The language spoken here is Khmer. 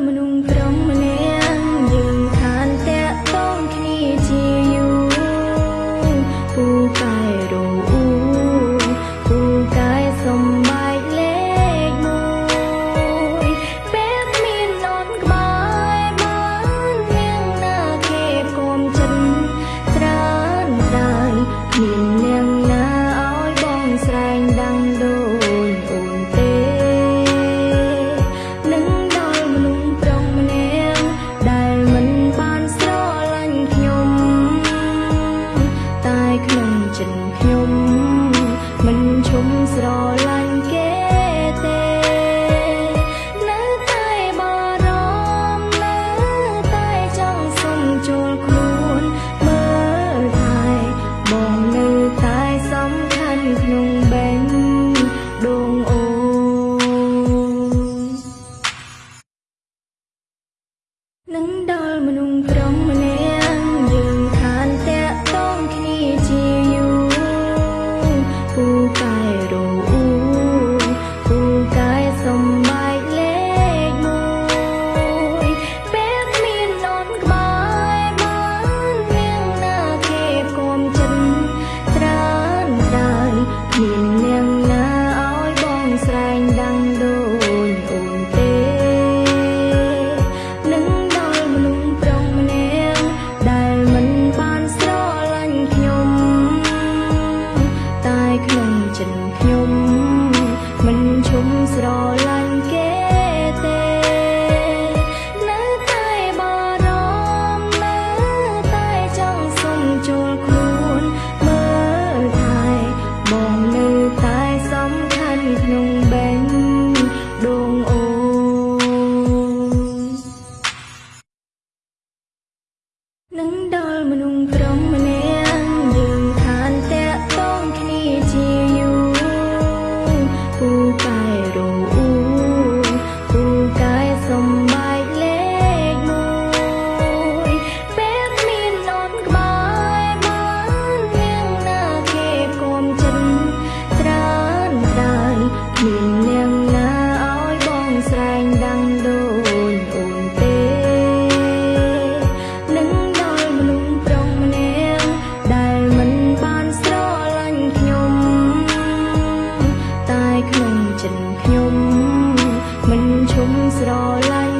menunggang ស្រឡាញ់គេ ចិត្តខ្ញុំមិនឈុំស្រឡាញ់